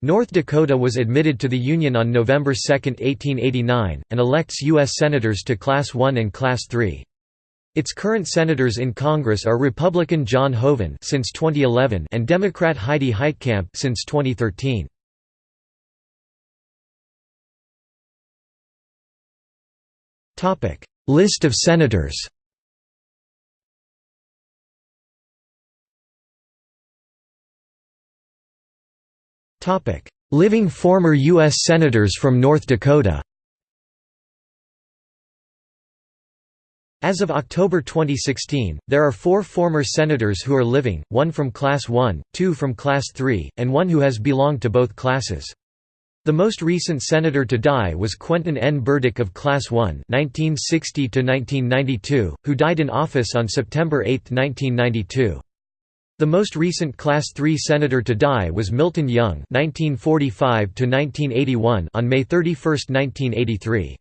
North Dakota was admitted to the Union on November 2, 1889, and elects U.S. Senators to Class I and Class III. Its current senators in Congress are Republican John Hoeven since 2011 and Democrat Heidi Heitkamp since 2013. Topic: List of senators. Living former U.S. senators from North Dakota. As of October 2016, there are four former senators who are living, one from Class 1, two from Class 3, and one who has belonged to both classes. The most recent senator to die was Quentin N. Burdick of Class 1 (1960–1992), who died in office on September 8, 1992. The most recent Class 3 senator to die was Milton Young (1945–1981) on May 31, 1983.